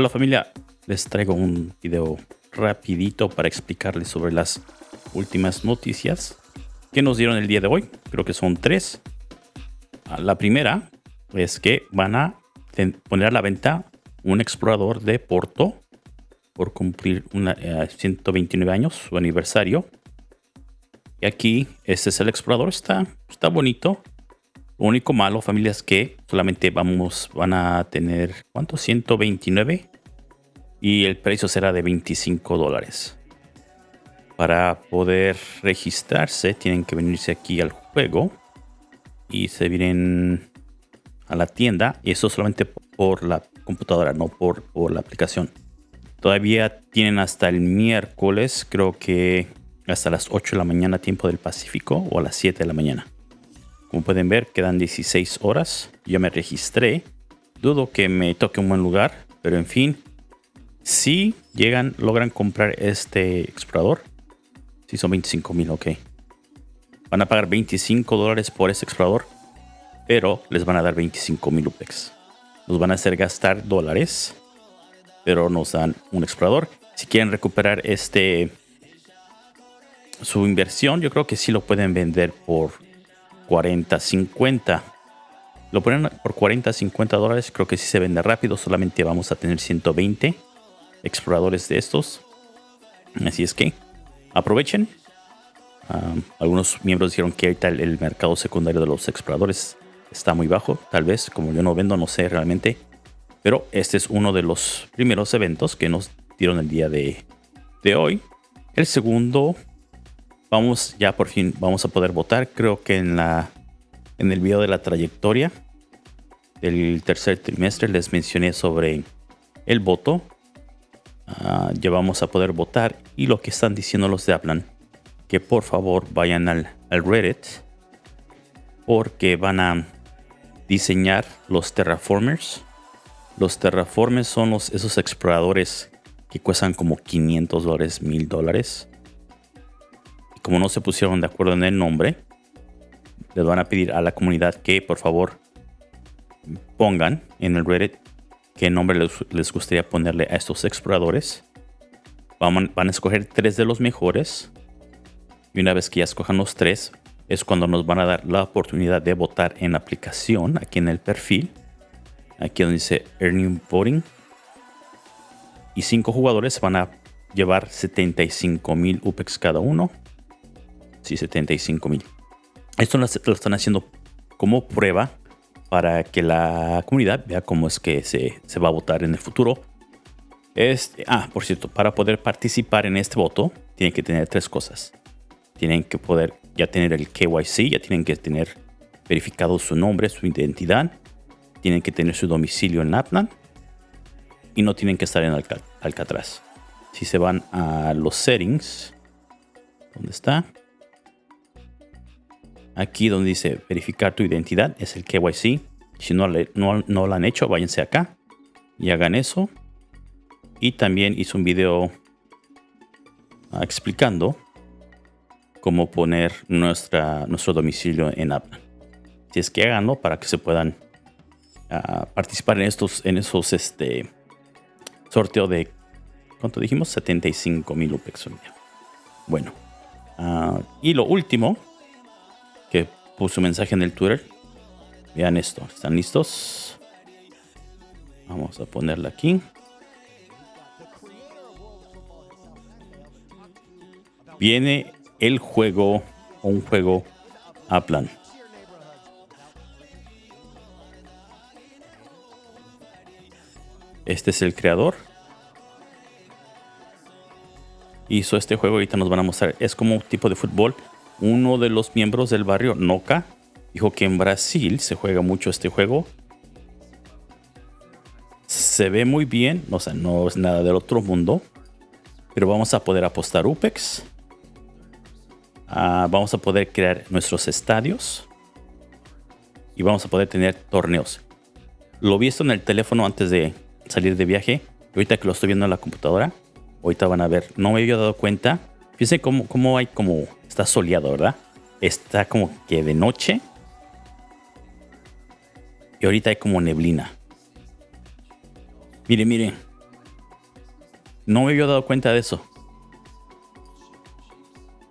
Hola familia, les traigo un video rapidito para explicarles sobre las últimas noticias que nos dieron el día de hoy. Creo que son tres. Ah, la primera es que van a poner a la venta un explorador de Porto por cumplir una, 129 eh, años, su aniversario. Y aquí, este es el explorador, está, está bonito. Lo único malo, familia, es que solamente vamos, van a tener, ¿cuánto? 129. Y el precio será de 25 dólares. Para poder registrarse, tienen que venirse aquí al juego. Y se vienen a la tienda. Y eso solamente por la computadora, no por, por la aplicación. Todavía tienen hasta el miércoles, creo que hasta las 8 de la mañana tiempo del Pacífico o a las 7 de la mañana. Como pueden ver, quedan 16 horas. Yo me registré. Dudo que me toque un buen lugar, pero en fin. Si llegan, logran comprar este explorador. Si son 25 mil, ok. Van a pagar 25 dólares por este explorador, pero les van a dar 25 mil UPEX. Nos van a hacer gastar dólares, pero nos dan un explorador. Si quieren recuperar este su inversión, yo creo que sí lo pueden vender por 40, 50. Lo ponen por 40, 50 dólares. Creo que si se vende rápido. Solamente vamos a tener 120 exploradores de estos. Así es que aprovechen. algunos miembros dijeron que ahorita el, mercado secundario de los exploradores está muy bajo. Tal vez, como yo no vendo, no sé realmente. Pero este es uno de los primeros eventos que nos dieron el día de, de hoy. El segundo vamos ya por fin vamos a poder votar. Creo que en la en el video de la trayectoria del tercer trimestre les mencioné sobre el voto. Ah, ya vamos a poder votar y lo que están diciendo los de Aplan que por favor vayan al, al Reddit porque van a diseñar los terraformers. Los terraformers son los, esos exploradores que cuestan como 500 dólares, 1000 dólares como no se pusieron de acuerdo en el nombre, les van a pedir a la comunidad que por favor pongan en el Reddit qué nombre les, gustaría ponerle a estos exploradores. Van, a escoger tres de los mejores. Y una vez que ya escojan los tres, es cuando nos van a dar la oportunidad de votar en la aplicación, aquí en el perfil. Aquí donde dice Earning Voting. Y cinco jugadores van a llevar 75 mil UPEX cada uno. Sí, 75 mil. Esto lo, están haciendo como prueba para que la comunidad vea cómo es que se, va a votar en el futuro. Este, ah, por cierto, para poder participar en este voto, tienen que tener tres cosas. Tienen que poder ya tener el KYC, ya tienen que tener verificado su nombre, su identidad. Tienen que tener su domicilio en Lapland. Y no tienen que estar en Alcatraz. Si se van a los settings, ¿dónde está? Aquí donde dice verificar tu identidad es el KYC. Si no, no, no lo han hecho, váyanse acá y hagan eso. Y también hice un video explicando cómo poner nuestra, nuestro domicilio en app. Si es que háganlo para que se puedan ah, participar en estos en esos este sorteo de ¿cuánto dijimos? 75 mil UPEX. Bueno, ah, y lo último puso mensaje en el Twitter. Vean esto. ¿Están listos? Vamos a ponerla aquí. Viene el juego, un juego a plan. Este es el creador. Hizo este juego, ahorita nos van a mostrar. Es como un tipo de fútbol uno de los miembros del barrio, Noca, dijo que en Brasil se juega mucho este juego. Se ve muy bien, o sea, no es nada del otro mundo. Pero vamos a poder apostar UPEX. Ah, vamos a poder crear nuestros estadios. Y vamos a poder tener torneos. Lo vi esto en el teléfono antes de salir de viaje. Ahorita que lo estoy viendo en la computadora. Ahorita van a ver. No me había dado cuenta. Fíjense cómo, cómo hay como Está soleado, ¿verdad? Está como que de noche. Y ahorita hay como neblina. Miren, miren. No me había dado cuenta de eso.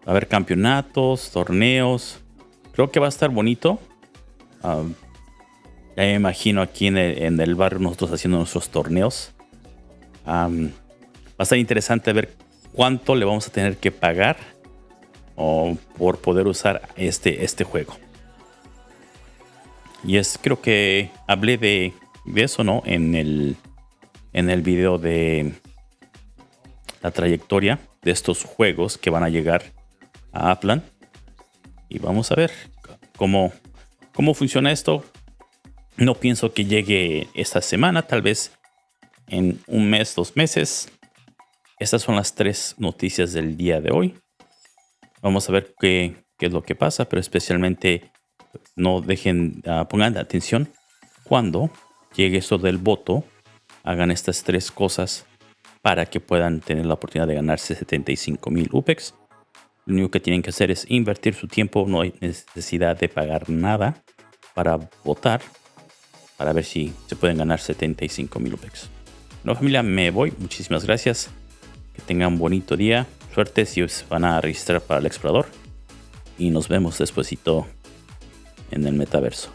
A haber campeonatos, torneos. Creo que va a estar bonito. ya me imagino aquí en el, barrio nosotros haciendo nuestros torneos. va a estar interesante ver cuánto le vamos a tener que pagar por poder usar este, este juego. Y es, creo que hablé de, de eso, ¿no? En el, en el video de la trayectoria de estos juegos que van a llegar a Aplan. Y vamos a ver cómo, cómo funciona esto. No pienso que llegue esta semana, tal vez en un mes, dos meses. Estas son las tres noticias del día de hoy. Vamos a ver qué, es lo que pasa, pero especialmente no dejen, uh, pongan atención cuando llegue esto del voto, hagan estas tres cosas para que puedan tener la oportunidad de ganarse 75 mil UPEX. Lo único que tienen que hacer es invertir su tiempo, no hay necesidad de pagar nada para votar, para ver si se pueden ganar 75 mil UPEX. No familia, me voy, muchísimas gracias, que tengan un bonito día, suerte si van a registrar para el explorador y nos vemos despuesito en el metaverso.